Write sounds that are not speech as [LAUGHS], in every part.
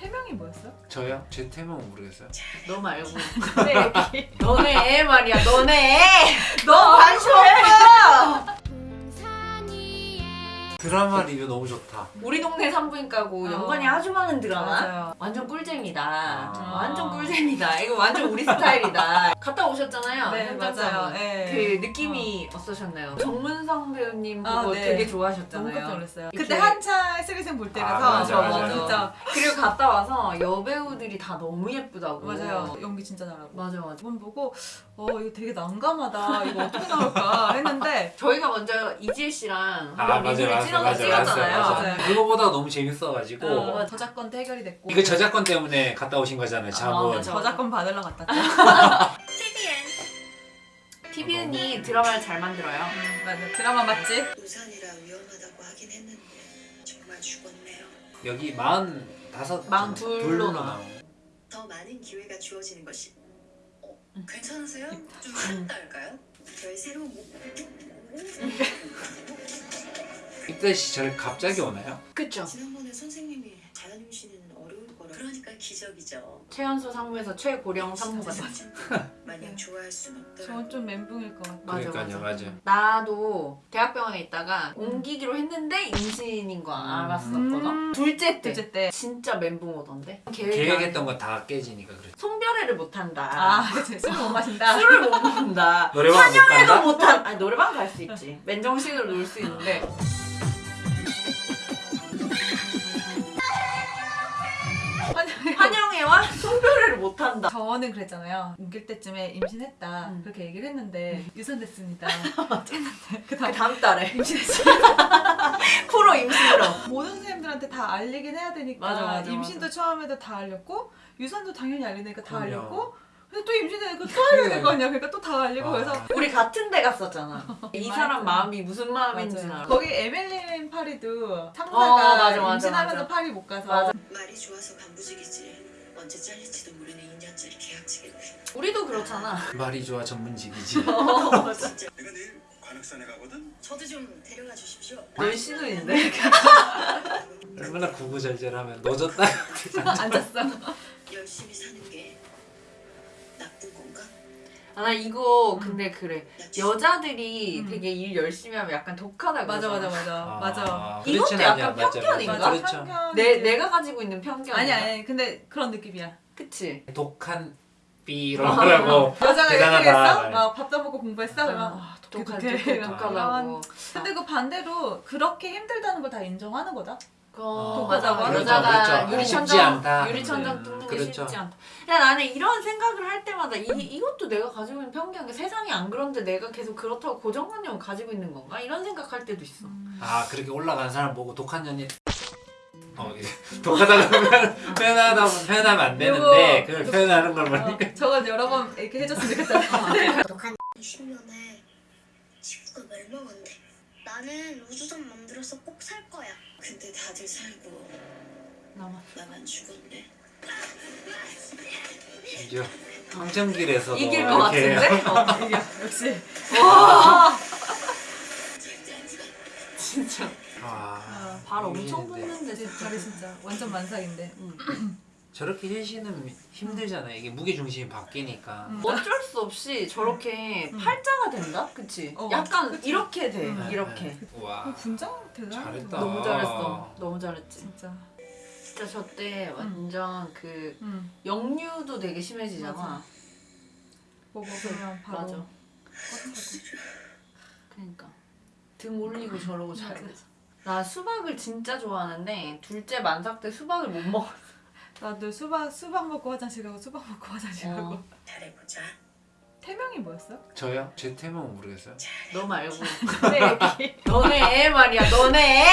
태명이 뭐였어? 저요? 제 태명은 모르겠어요. 너 말고 너네 애 말이야 너네 애. 너 관심 없어 드라마 리뷰 너무 좋다. 우리 동네 산부인과고 어. 연관이 아주 많은 드라마 맞아요. 완전 꿀잼이다 아. 완전 꿀잼이다 이거 완전 우리 스타일이다 [LAUGHS] 갔다 오셨잖아요 네. 맞아요 네. 그 느낌이 어 떠셨나요? 정문성 배우님 아, 보고 네. 되게 너무 좋아하셨잖아요 깜짝 놀랐어요 그때 한창 쓰리생 볼 때라서 아, 맞아, 어, 맞아. 진짜 그리고 갔다 와서 여배우들이 다 너무 예쁘다고 맞아요 연기 진짜 잘하고 맞아 맞아 이번 보고 어 이거 되게 난감하다 이거 어떻게 나올까 했는데 저희가 먼저 이지혜 씨랑 아 한번 맞아 리뷰를 맞아 찍어- 맞아 찍었잖아요 맞아. 맞아요. 그거보다 너무 재밌어가지고 어, 저작권도 해결이 됐고 이거 저작권 때문에 갔다 오신 거잖아요. 자본. 맞아. 저작권 받으러 갔다 왔죠 [LAUGHS] TVN이 드라마를 잘 만들어요 음, 맞아 드라마 맞지? 우산이라 위험하다고 하긴 했는데 정말 죽었네요. 여기 마흔 다섯 마흔 둘로 나와. 나와. 더 많은 기회가 주어지는 것이. 어, 괜찮으세요? 좀 쉬었다 할까요? 저의 새로운 목. 이때 시절 갑자기 오나요? 그쵸 지난번에 선생님이 자연임 씨는 어려울 거라. 그러니까 기적이죠. 최연소 상무에서 최고령 상무가 됐지 [LAUGHS] 마냥 좋아할 순 없더라. 저건 좀 멘붕일 것 같아 맞아, 그러니까요, 맞아. 맞아. 나도 대학병원에 있다가 옮기기로 했는데 임신인 거 알았었거든. 음. 둘째 때. 둘째 때. 진짜 멘붕 오던데? 계획했던 거 다 깨지니까 그래. 송별회를 못 한다. 아 그치. 술못 마신다. [LAUGHS] 술을 못 먹는다. 노래방 못 간다? 못 한 아니 노래방 갈 수 있지. 맨정신으로 놀 수 있는데 못한다 저는 그랬잖아요 옮길 때쯤에 임신했다 음. 그렇게 얘기를 했는데 유산됐습니다 [LAUGHS] 했는데 그그 다음 다음 달에 [LAUGHS] 프로 임신으로 모든 선생님들한테 다 알리긴 해야 되니까 맞아, 맞아, 임신도 처음에도 다 알렸고 유산도 당연히 알리니까 다 그럼요. 알렸고 근데 또 임신되니까 또 알려야 될거 아니야 그러니까 또 다 알리고 아. 그래서 우리 같은 데 갔었잖아 이 사람 마음이 무슨 마음인지. 알아 거기 에밀린 파리도 상사가 어, 맞아, 맞아, 임신하면서 맞아. 파리 못 가서 맞아. 말이 좋아서 간부직이지. 언제 잘릴지도 모르는 2년짜리 계약직인데. 우리도 그렇잖아 말이 좋아 전문직이지. [LAUGHS] 진짜. [LAUGHS] 내가 내일 관악산에 가거든. 저도 좀 데려가 주십시오. 널 신우인데 [LAUGHS] 얼마나 구구절절하면 노졌다. 앉았어 열심히 사는 게 나쁜 건가? 아 나 이거 근데 그래. 여자들이 음. 되게 일 열심히 하면 약간 독하다 맞아. 맞아 맞아. 맞아. 이것도 약간 맞아, 편견인가? 맞아. 맞아 그렇죠. 편견 내 내가 가지고 있는 편견 아니 아니 근데 그런 느낌이야. 그치. 독한 삐라고. 여자가 대단하다. 얘기했어? 막 밥도 먹고 공부했어? 어, 아, 독해 독해. 독하다고. 근데 그 반대로 그렇게 힘들다는 걸 다 인정하는 거다 어, 독하다고 맞아 하죠. 여자가 그렇죠. 유리천장. 유리천장 음, 뚫는 게 그렇죠. 쉽지 않다 야 나는 이런 생각을 할 때마다 이, 이것도 내가 가지고 있는 편견 세상이 안 그런데 내가 계속 그렇다고 고정관념을 가지고 있는 건가 이런 생각할 때도 있어 아 그렇게 올라간 사람 보고 독한 년이 어 [LAUGHS] 표현- 표현하다 표현하면 안 되는데 요거- 그걸 표현하는 걸 보니까 어, 저건 여러 번 이렇게 해줬으면 좋겠다 [LAUGHS] [LAUGHS] 20년에 지구가 멸망한대. 나는 우주선 만들어서 꼭 살 거야. 근데 다들 살고 나만 나만 죽었네. 심지어 황정길에서도 이길 것 같은데? 어, 이게 역시. 안 죽어. 진짜. 아, 발 엄청. 붙는데 진짜. 진짜 완전 만삭인데 [CLEARS THROAT] 저렇게 힐시는 힘들잖아요 이게 무게 중심이 바뀌니까 음. 어쩔 수 없이 저렇게 음. 팔자가 된다? 그치? 어, 약간 그치. 이렇게 돼 음. 이렇게 와 어, 분장 대단하다 잘했다. 너무 잘했어 너무 잘했지 진짜 진짜 저 때 완전 그응 역류도 되게 심해지잖아 맞아. 뭐 먹으면 바로 맞아 꽉 그러니까 등 올리고 저러고 잘 돼서 나 수박을 진짜 좋아하는데 둘째 만삭 때 수박을 못 먹어 차고. 나도 수박 수박 먹고 화장실 가고 수박 먹고 화장실 가고. 어. 잘해보자. 태명이 뭐였어? 저요? 제 태명은 모르겠어요? 너 말고. [LAUGHS] 네 너네 애 말이야 너네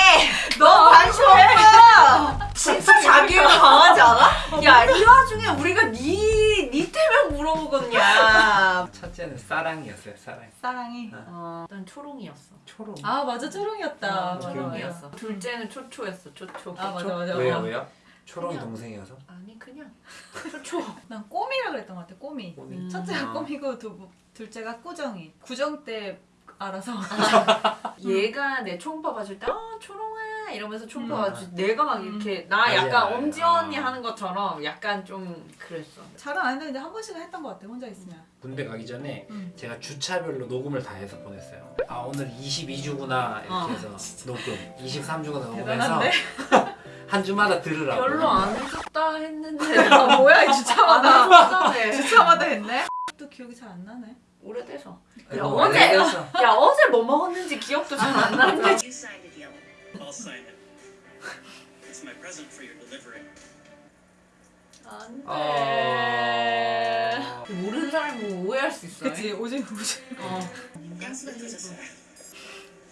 애너 [LAUGHS] 관심 없어. [LAUGHS] 진짜 자기가 강하지 않아? 야이 와중에 우리가 니, 니 때문에 물어보겠냐 첫째는 사랑이었어요 사랑 사랑이? 어, 난 초롱이었어. 초롱. 아 맞아. 초롱이었다. 어, 맞아, 초롱이었어. 둘째는 초초였어 초초. 아 맞아 맞아. 왜요 맞아. 왜요? 초롱이 그냥. 동생이어서? 아니 그냥 초초 난 꼬미라 그랬던 것 같아 꼬미 꼬미. 음. 첫째가 아. 꼬미고 두, 둘째가 꾸정이 구정 때 알아서 [LAUGHS] 얘가 내 초음파 봐줄 때아 초롱아 이러면서 촉봐가지고 내가 막 이렇게 나 맞아요. 약간 엄지 언니 아. 하는 것처럼 약간 좀 그랬어. 잘은 안 했는데 한 번씩은 했던 것 같아 혼자 있으면. 군대 가기 전에 음. 제가 주차별로 녹음을 다 해서 보냈어요. 아 오늘 22주구나 이렇게 어. 해서 녹음, 23주구나 [LAUGHS] 녹음해서 [LAUGHS] 한 주마다 들으라고. 별로 안 해줬다 했는데 [LAUGHS] 아, 뭐야 이 주차마다. 주차마다 했네. 또 기억이 잘 안 나네. 오래돼서. 야, 원래 어제- 그랬어. 야 어제 뭐 먹었는지 기억도 잘 안 나는데. You signed a deal. I'll sign it. It's my present for your delivery. 안 어... 돼. 모르는 사람이 뭐 오해할 수 있어. 그치 오징어 오징어. 어.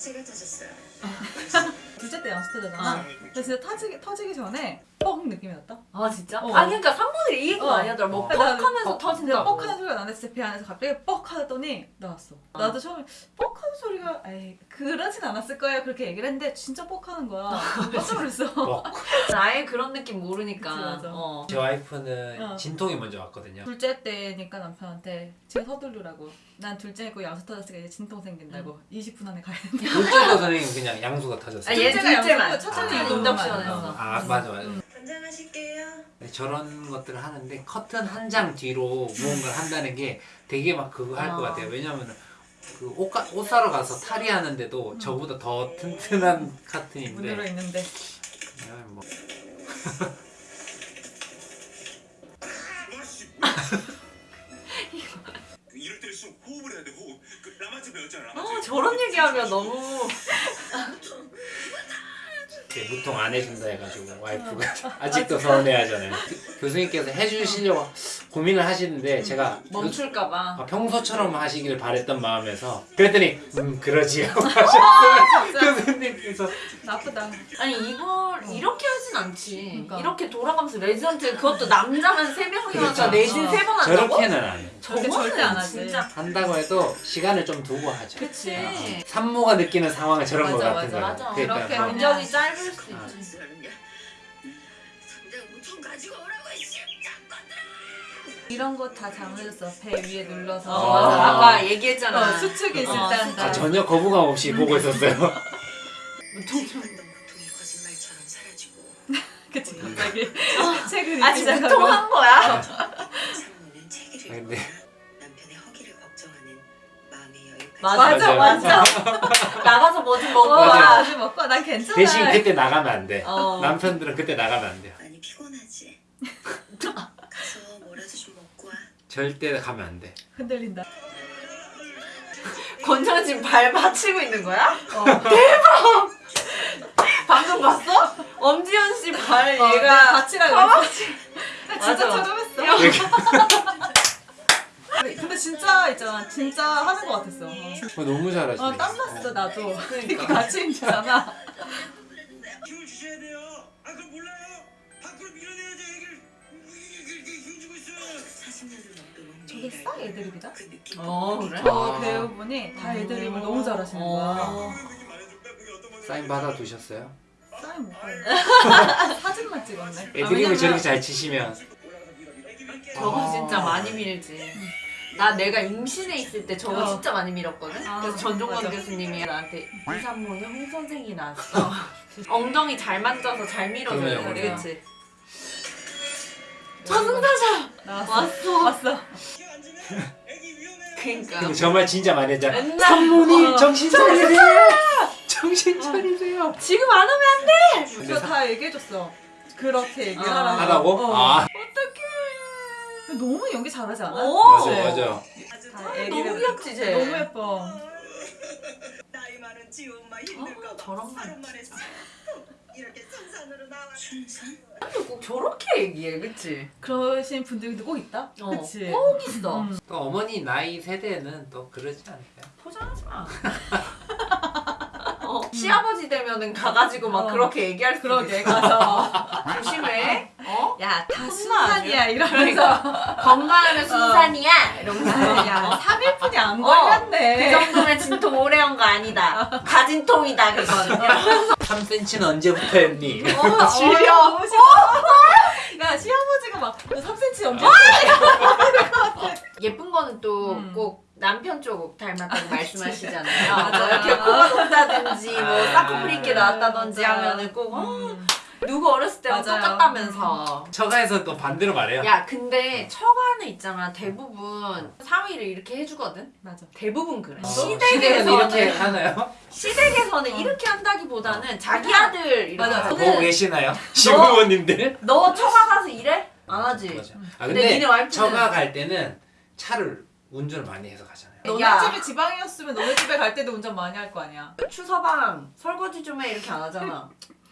양수가 터졌어요. [LAUGHS] 둘째 때 양수 터졌잖아. 어. 근데 진짜 터지기 터지기 전에 뻥 느낌이 났다. 아 진짜? 어. 아 그러니까 상무들이 이 얘기가 어. 아니더라. 뭐 어. 뻑하면서 어, 터진다고. 뻑 하는 소리가 나는데 배 안에서 갑자기 뻑 하더니 나왔어. 어. 나도 처음에 뻑 하는 소리가 에이 그러진 않았을 거예요 그렇게 얘기를 했는데 진짜 뻑 하는 거야. [LAUGHS] 깜짝 놀랐어. 뭐, [LAUGHS] 아예 그런 느낌 모르니까. 그치. 어. 제 와이프는 어. 진통이 먼저 왔거든요. 둘째 때니까 남편한테 지금 서두르라고. 난 둘째고 양수 터졌으니까 이제 진통 생긴다고. 20분 안에 가야 된다. 둘째도 선생님 그냥 양수가 터졌어요. 아, 얘 둘째가 둘째만. 첫째는 아, 인덕션에서. 어, 아 맞아 맞아. 권장하실게요. 네, 저런 것들을 하는데 커튼 한 장 뒤로 무언가를 한다는 게 되게 막 그거 할것 어. 같아요. 왜냐면은 그 옷, 가, 옷 사러 가서 탈의하는데도 저보다 더 튼튼한 커튼인데 문으로 있는데. 그냥 뭐 [LAUGHS] 배웠잖아. 라마즈. 아 저런 얘기하면 너무 무통 안 해준다 해가지고 와이프가 [LAUGHS] 아직도 서운해하잖아요. 그- 교수님께서 해주시려고 고민을 하시는데 제가 멈출까봐. 아, 평소처럼 하시길 바랬던 마음에서 그랬더니 음 그러지요 [LAUGHS] 하셨어요 교수님께서 나쁘다. 아니 이걸 이렇게 하진 않지. 그러니까. 이렇게 돌아가면서 레지던트 그것도 남자만 세 명이어서 그렇죠. 내진 어. 세번 한다고? 저렇게는 안해 저거는 절대 안 하지. 진짜 한다고 해도 시간을 좀 두고 하죠 그치. 산모가 느끼는 상황은 저런 맞아, 거 같은 맞아, 거예요 맞아. 그러니까 그렇게 막 그냥- 간격이 짧을 수 아. 있지. 이런 거 다 잘못했어. 배 위에 눌러서. 어, 아. 맞아. 아까 얘기했잖아. 어, 수축이 있을 어, 때. 아, 전혀 거부감 없이 보고 있었어요 무통 [LAUGHS] 그치 갑자기 [LAUGHS] 책을 아 읽기 시작하고. 무통한 거야? 아, 근데- 맞아 맞아. 맞아. [LAUGHS] 나가서 뭐 좀 먹고 어, 맞아. 와. 아주 먹고 난 괜찮아. 대신 그때 나가면 안 돼 어. 남편들은 그때 나가면 안 돼요 많이 피곤하지? [LAUGHS] 가서 뭐라도 좀 먹고 와 절대 가면 안 돼 흔들린다. [LAUGHS] 권정은 지금 발 받치고 있는 거야? 어. 방금 봤어? 엄지현 씨발 어, 얘가 가만- 했어. 진짜 했어. 근데 진짜 있잖아. 진짜 하는 거 같았어. 어, 너무 잘하시네 어, 땀났어 나도. 이렇게 같이 힘주잖아. 힘을 주셔야 돼요. 아 그럼 몰라요. 밖으로 밀어내야죠 얘기를. 이렇게 힘주고 있어요. 40년을 넘게 저게 싹 애드립이다? 그 느낌 어, 그래? 저 아. 배우분이 다 애드립을 너무 잘하시는 거야. 어. 사인 받아 두셨어요? 사인 못. [LAUGHS] 사진만 찍었네. 아, 애드립을 저렇게 잘 치시면. 저거 아. 진짜 많이 밀지. 나 내가 임신해 있을 때 저거 어. 진짜 많이 밀었거든. 아, 그래서 전종건 맞아. 교수님이 나한테 이 산모는 홍 선생이 나왔어. [LAUGHS] 엉덩이 잘 만져서 잘 밀어줘야. 그치? 저승사자. 왔어. 왔어. [LAUGHS] 그러니까. 근데 정말 진짜 많이 했잖아 맨날 산모님 어. 정신 차리세요 정신 차리세요 지금 안 오면 안 돼. 저다 얘기해줬어. 그렇게 얘기하라고. 아. 하라고? 어. 아 너무 연기 잘하지 않아? 오. 맞아 맞아 다 잘- 애기를- 너무 귀엽지 쟤. 너무 예뻐. 나이 많은 지 엄마 아, 힘들까 저런 봐 말. 하루 만에 이렇게 순산으로 나와 순산? 꼭 저렇게 얘기해, 그치? 그러신 분들도 꼭 있다. 어, 그치. 꼭 있어. 음. 또 어머니 나이 세대는 또 그러지 않을까요? 포장하지 마. 어, 시아버지 되면은 가가지고 막 어. 그렇게 얘기할 수 그러게 있어. 가서 조심해. 어? 야 다? 순산이야 이러면서 건강하면 순산이야. 이러면서. 야 어? 3일뿐이 안 어, 걸렸네. 그 정도면 진통 오래 한 거 아니다. 가진통이다 그건. [LAUGHS] 이러면서 3cm는 언제부터 했니? 어. [LAUGHS] 너무 싫어. 야 시아버지가 막 3cm 연기. 예쁜 거는 또 음. 꼭 남편 쪽 닮았다고 말씀하시잖아요. 맞아요. 뭐 이렇게 코가 높다든지 뭐 아. 쌍꺼풀 있게 나왔다든지 맞아. 하면은 꼭 어, 음. 누구 어렸을 때랑 맞아요. 똑같다면서. 처가에서 또 반대로 말해요. 야 근데 처가는 있잖아 대부분 사위를 이렇게 해주거든. 맞아. 대부분 그래. 어, 시댁에서는 이렇게 하나요? 시댁에서는 어. 이렇게 한다기보다는 자기 아들 이렇게 맞아. 보고 계시나요? [LAUGHS] 시부모님들? 너 처가 가서 일해? 안 하지. 맞아. 아 근데 근데 니네 와이프는 처가 갈 때는 차를 운전을 많이 해서 가잖아요. 너네 야. 집이 지방이었으면 너네 집에 갈 때도 운전 많이 할 거 아니야. 추서방 설거지 좀 해 이렇게 안 하잖아.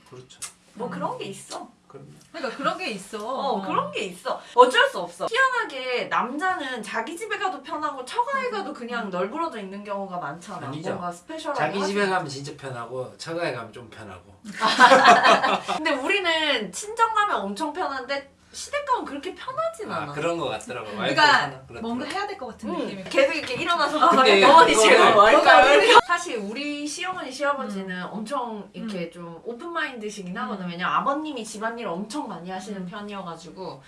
그렇죠. 뭐 그런 게 있어. 그러니까 그런 게 있어. 어 그런 게 있어. 어쩔 수 없어. 희한하게 남자는 자기 집에 가도 편하고 처가에 가도 그냥 널브러져 있는 경우가 많잖아. 아니죠. 뭔가 스페셜하게. 자기 하지. 집에 가면 진짜 편하고 처가에 가면 좀 편하고. [LAUGHS] 근데 우리는 친정 가면 엄청 편한데 시댁 가면 그렇게 편하진 아 않아. 그런 거 같더라고. 그러니까. 뭔가 해야 될 것 같은 응, 느낌이. 계속 이렇게 일어나서 근데 어머니 제가 이렇게. [LAUGHS] 사실 우리 시어머니 시아버지는 음. 엄청 이렇게 좀 오픈 마인드시긴 하거든. 왜냐면 아버님이 집안일을 엄청 많이 하시는 음. 편이어가지고.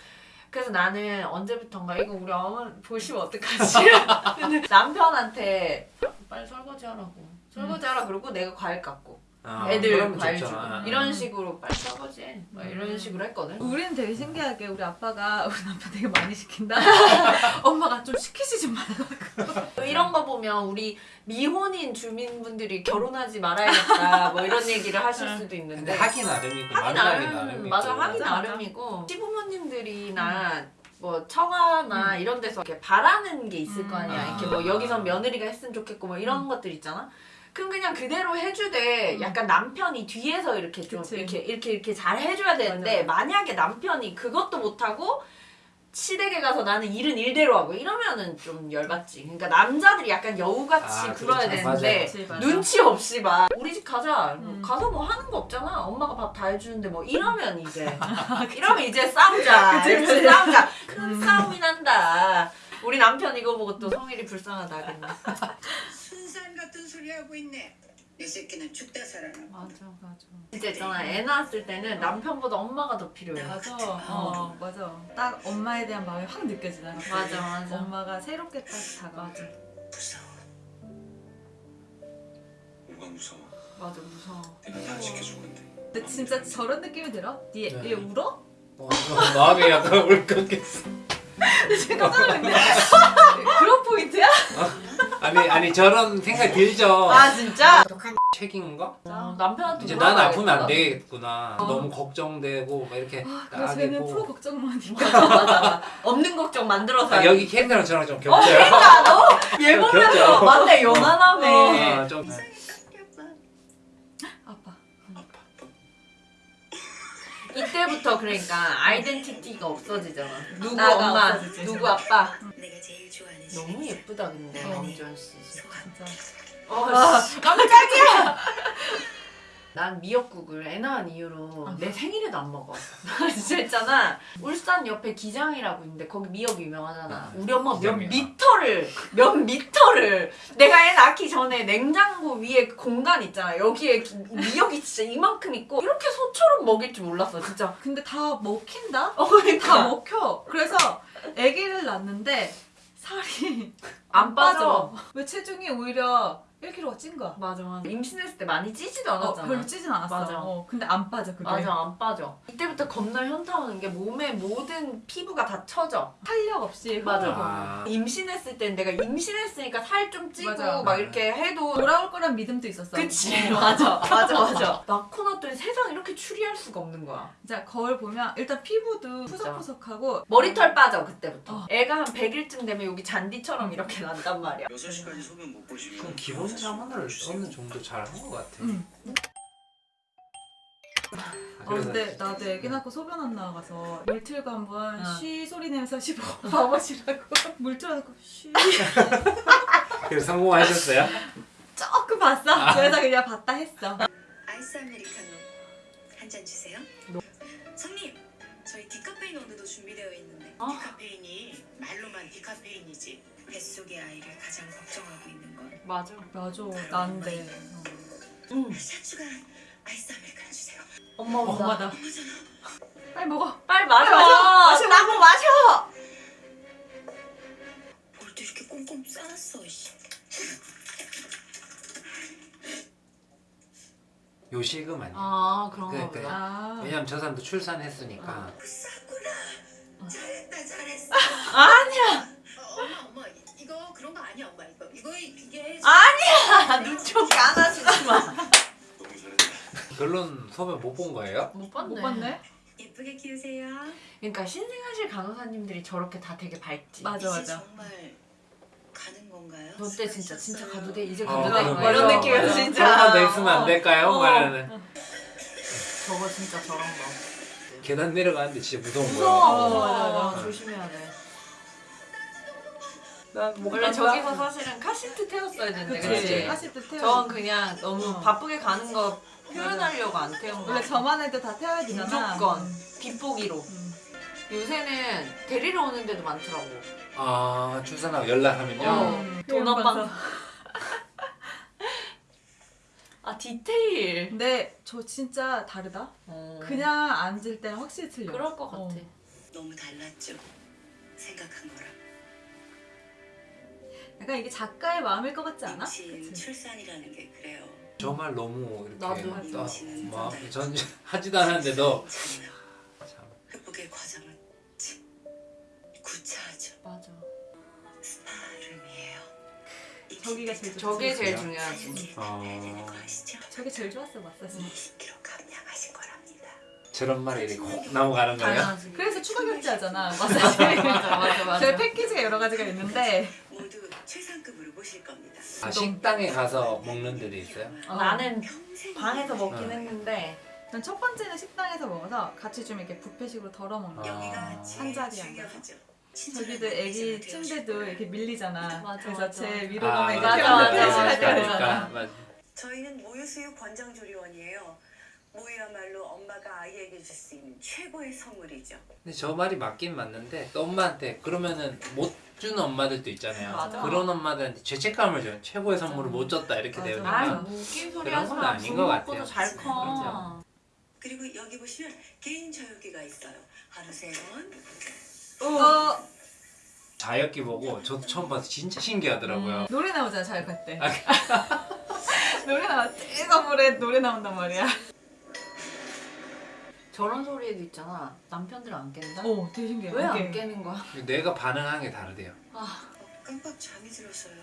그래서 나는 언제부턴가 이거 우리 어머니 보시면 어떡하지? [LAUGHS] [LAUGHS] 남편한테 빨리 설거지 하라고. 설거지 하라 그러고 내가 과일 깎고 아, 애들 그러면 과일 좋죠. 주고 아. 이런 식으로 빨리 설거지해 막 이런 음. 식으로 했거든. 우리는 되게 신기하게 우리 아빠가 [LAUGHS] 우리 남편 되게 많이 시킨다. [LAUGHS] 엄마가 좀 시키지 좀 말라고. [LAUGHS] 이런 거 보면 우리 미혼인 주민분들이 결혼하지 말아야겠다 뭐 이런 얘기를 하실 수도 있는데 하기 나름이고 하기 만나기 나름. 맞아 하기 맞아, 맞아. 나름이고 시부모님들이나 뭐 처가나 이런 데서 이렇게 바라는 게 있을 거 아니야 음. 이렇게 뭐 여기선 며느리가 했으면 좋겠고 뭐 이런 것들 있잖아 그럼 그냥 그대로 해주되 음. 약간 남편이 뒤에서 이렇게 좀 그치. 이렇게 이렇게 이렇게 잘 해줘야 되는데 만약에 남편이 그것도 못하고 시댁에 가서 나는 일은 일대로 하고 이러면은 좀 열받지. 그러니까 남자들이 약간 여우같이 아, 굴어야 그렇죠. 되는데 맞아. 눈치 없이 막 우리 집 가자. 뭐 음. 가서 뭐 하는 거 없잖아. 엄마가 밥 다 해주는데 뭐 이러면 이제 [LAUGHS] 이러면 이제 싸우자. [LAUGHS] 그치, 그치. 싸우자. 큰 음. 싸움이 난다. 우리 남편 이거 보고 또 성일이 불쌍하다. [LAUGHS] 그랬나? 순산 같은 소리 하고 있네. 이 새끼는 죽다 살아나. 맞아. 맞아. 진짜 있잖아. 애 낳았을 때는 남편보다 엄마가 더 필요해. 맞아. [LAUGHS] 어, 맞아. 딱 엄마에 대한 마음이 확 느껴지잖아. 맞아, 맞아. 엄마가 새롭게 딱 다가와줘. 무서워. 뭐가 무서워? 맞아 무서워. 내가 다 지켜줄 건데. 근데 진짜 저런 느낌이 들어? 얘, 네. 얘 울어? 어, 마음이 약간 울컥했어. [LAUGHS] 지금 깜짝 놀랐네. [LAUGHS] 그런 포인트야? 아니 아니 저런 생각 들죠. 아 진짜? 독한 책임인 거? 어, 남편한테 이제 나는 아프면 안. 되겠구나. 너무 걱정되고 막 이렇게 아, 그래 쟤는 프로. 걱정만. [LAUGHS] 없는 걱정 만들어서. 아, 여기 캐릭터랑 저랑 좀 어, 겹쳐요. 그러니까 너얘 겹쳐. 보면서 맞네 요만하네. 어, 좀 이때부터 그러니까 아이덴티티가 없어지잖아. 누구 나가 엄마, 없어지지. 누구 아빠. 내가 제일 좋아하는 너무. 예쁘다 근데 어. 엄지원 씨. 진짜. 어, 씨, 깜짝이야. 난 미역국을 애 낳은 이후로 내 생일에도 안 먹어. 나 [LAUGHS] 진짜 있잖아. 울산 옆에 기장이라고 있는데 거기 미역 유명하잖아. 우리 엄마 몇. 미터를 몇 미터를 내가 애 낳기 전에 냉장고 위에 공간 있잖아. 여기에 기- 미역이 진짜 이만큼 있고 이렇게 소처럼 먹일 줄 몰랐어 진짜. 근데 다 먹힌다? 어, 다 그러니까 먹혀. 그래서 아기를 낳는데 살이 안 빠져. 왜 체중이 오히려 1kg가 찐 거야. 맞아 맞아. 임신했을 때 많이 찌지도 어, 않았잖아. 별로 찌진 않았어. 맞아. 어, 근데 안 빠져 그게. 맞아 안 빠져. 이때부터 겁나 현타 오는 게 몸의 모든 피부가 다 처져. 탄력 없이 맞아. 아, 임신했을 땐 내가 임신했으니까 살 좀 찌고 맞아. 막 이렇게 해도 돌아올 거란 믿음도 있었어. 그치 어. [LAUGHS] 맞아 맞아 맞아 [LAUGHS] 낳고 났더니 세상 이렇게 추리할 수가 없는 거야 진짜 거울 보면 일단 피부도 푸석푸석하고 머리털 빠져 그때부터 어. 애가 한 100일쯤 되면 여기 잔디처럼 이렇게 [LAUGHS] 난단 말이야 6시까지 소변 못 보시면 그럼 기본 자문을 어느 정도 잘한 것 같아. 응. 아, 아, 그래서 근데 나도 애기 낳고 소변 안 나가서 틀고 한번 어. 쉬 소리 내면서 씹어 봐보시라고 [LAUGHS] 물 틀어놓고 쉬 [LAUGHS] 그래서 성공하셨어요? 조금 봤어 그래서 그냥 봤다 했어 아이스 아메리카노 한 잔 주세요. 손님, 저희 디카페인 원두도 준비되어 있는데 어? 디카페인이 말로만 디카페인이지 뱃속의 아이를 가장 걱정하고 있는 건 맞아. 맞아. 난데. 응. 샷추가 아이스 아메리카노 주세요. 엄마 온다. 엄마다. 빨리 먹어. 빨리 마셔. 마셔. 나고 마셔 뭘또 이렇게 꽁꽁 싸놨어 요식음 아니야 아 그런가 그러니까, 왜냐면 저 사람도 출산했으니까. 아. 구나 잘했다 잘했어. 아, 아니야. 결론 소변 못본 거예요? 못 봤네. 못 봤네. 예쁘게 키우세요. 그러니까 신생아실 간호사님들이 저렇게 다 되게 밝지. 맞아 이제 맞아. 정말 가는 건가요? 너 때 진짜 진짜 가도 돼 이제 어, 가도 돼 그럼 뭐 이런 느낌이었어 맞아. 진짜. 더 있으면 안 될까요? 어. 말하는. 저거 진짜 저런 거. 계단 내려가는데 진짜 무서운 무서워. 거야. 어, 맞아, 맞아. 어, 조심해야 돼. 난못 원래 저기서 사실은 카시트 태웠어야 되는데 그치. 그치? 하실 때 태워. 전 그냥 너무 어. 바쁘게 가는 거 표현하려고 안 태운 거. 원래 저만 해도 다 태워야 되잖아. 무조건 음. 빗보기로. 음. 요새는 데리러 오는 데도 많더라고. 아 출산하고 연락하면요. 어. 음. 도넛방. 아 디테일. 근데 저 진짜 다르다. 어. 그냥 앉을 때는 확실히 틀려. 그럴 것 같아. 어. 너무 달랐죠. 생각한 거랑. 약간 이게 작가의 마음일 것 같지 않아? 임신 그치? 출산이라는 게 그래요. 정말 너무 이렇게 나도. 막좀전 [LAUGHS] 하지도 않았는데도 참 극복의 과정은 참 구차하죠. 맞아. 스파름이에요. 저기가 제일. 저게 제일? 중요하지. 아시죠? 저게 제일 좋았어 마사지. 20kg 감량하신 거랍니다. 저런 말이 이렇게 혹 넘어가는 거예요. 그래서 추가 결제하잖아 마사지. 맞아 맞아 맞아. 저희 패키지가 여러 가지가 있는데 모두 아 식당에 가서 먹는 데도 있어요? 어, 나는 방에서 먹긴 어. 했는데 난첫 번째는 식당에서 먹어서 같이 좀 이렇게 뷔페식으로 덜어 먹는 거. 여기가 아. 한 자리에 중요하죠. 저기도 애기 침대도 이렇게 밀리잖아. 맞아, 그래서 맞아. 제 위로 아, 맞아, 맞아, 때 맞아, 맞아. 맞아. 저희는 모유수유 권장조리원이에요. 모유야말로 엄마가 아이에게 줄 수 있는 최고의 선물이죠. 근데 저 말이 맞긴 맞는데 또 엄마한테 그러면은 못 주는 엄마들도 있잖아요. 맞아. 그런 엄마들한테 죄책감을 줘요. 최고의 선물을 맞아. 못 줬다 이렇게 맞아. 되니까. 아이 뭐 웃긴 소리 그런 건 마. 아닌 것 같아요. 잘 커. 그렇죠. 그리고 여기 보시면 개인 자유기가 있어요. 하루 세 번. 어, 자역기 보고 저도 처음 봐서 진짜 신기하더라고요. 노래 나오잖아 자격할 때. [LAUGHS] 노래 나와 뜨거물에 노래 나온단 말이야. 저런 소리에도 있잖아. 남편들 안 깬다. 오 되게 신기해. 왜 안. 깨는 거야? 뇌가 반응한 게 다르대요. 어, 깜빡 잠이 들었어요.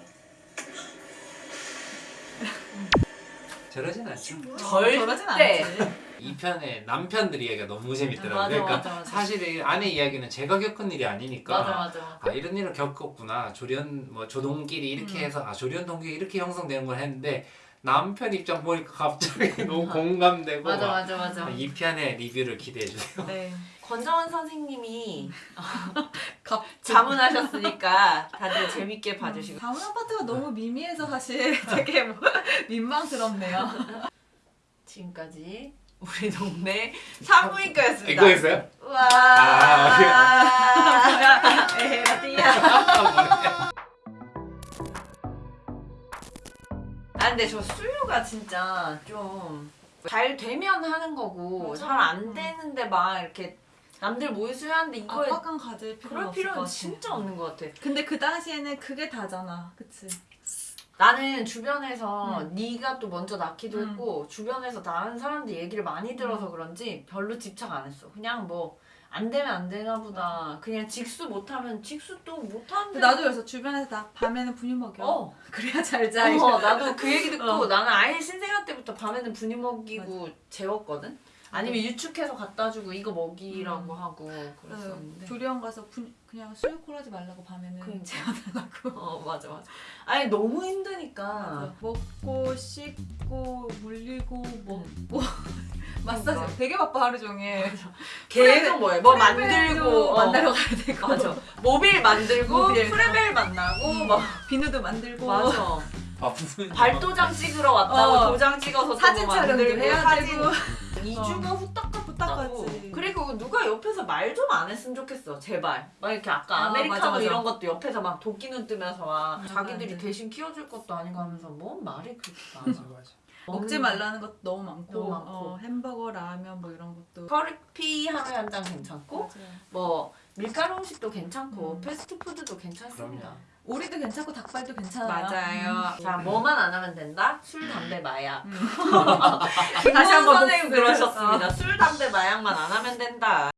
저러진 않죠. 절대. 저러진 않지. 이 편의 남편들 이야기가 너무 재밌더라고요. 맞아, 그러니까 맞아, 맞아. 사실 이 아내 이야기는 제가 겪은 일이 아니니까 맞아 맞아. 아 이런 일을 겪었구나 조련 뭐 조동끼리 이렇게 음. 해서 아 조련 동기 이렇게 형성되는 걸 했는데 남편 입장 보니까 갑자기 [LAUGHS] 너무 공감되고 맞아 막 맞아 맞아. 이 편의 리뷰를 기대해 주세요. 네. 권정원 선생님이 [LAUGHS] 갑 [LAUGHS] 자문하셨으니까 다들 재밌게 봐주시고. 다운 아파트가 너무 미미해서 사실 되게 뭐 민망스럽네요. 지금까지 우리 동네 산부인과였습니다. 이거 했어요? 와. 아, 에라디야. 아 근데 저 수유가 진짜 좀 잘 되면 하는 거고 맞아. 잘안 되는데 막 이렇게 남들 모유 수유하는데 이거에 압박감 가질 필요는 그럴 필요는. 진짜 없는 것 같아. 근데 그 당시에는 그게 다잖아, 그치? 나는 주변에서 음. 네가 또 먼저 낳기도 음. 했고 주변에서 낳은 사람들 얘기를 많이 들어서 그런지 별로 집착 안 했어. 그냥 뭐 안 되면 안 되나 보다. 그냥 직수 못하면 직수 또 못하는데. 나도 그래서 주변에서 나 밤에는 분유 먹여. 어. 그래야 잘 자. 어, 나도 그 얘기 듣고 어. 나는 아예 신생아 때부터 밤에는 분유 먹이고 재웠거든. 아니면 유축해서 갖다 주고 이거 먹이라고 음. 하고 네, 그랬었는데. 조리원 가서 분, 그냥 수유콜 하지 말라고 밤에는 그러니까. 재워달라고. 어 맞아 맞아. [LAUGHS] 아니 너무 힘드니까. 맞아. 먹고 씻고 물리고 먹고 [LAUGHS] 마사지 그러니까. 되게 바빠 하루 종일. [LAUGHS] 계속 뭐해? 뭐 만들고 어. 만나러 가야 되고 맞아. 모빌 만들고 모빌. 프레벨 만나고 막 비누도 만들고 맞아. 바쁜 발도장 찍으러 왔다고 어. 도장 찍어서 사진 또 촬영도 해야 되고 2주가 후딱 후딱 갔다고. 그리고 누가 옆에서 말 좀 안 했으면 좋겠어. 제발. 막 이렇게 아까 아, 아, 메리카노 맞아, 맞아. 이런 것도 옆에서 막 도끼 눈 뜨면서 막 맞아, 자기들이 맞아. 대신 키워줄 것도 아니고 하면서 뭔 말이 그렇게 많아. 먹지 말라는 것도 너무 많고, 너무 많고. 어, 햄버거, 라면 뭐 이런 것도 커리피 하루에 한 잔 괜찮고 맞아요. 뭐 밀가루 음식도 괜찮고 음. 패스트푸드도 괜찮습니다. 그럼요. 오리도 괜찮고 닭발도 괜찮아요. 맞아요. 자, 뭐만 안 하면 된다? 술, 담배, 마약. 음. [LAUGHS] 다시 한번 선생님. 그러셨습니다. 술, 담배, 마약만 안 하면 된다.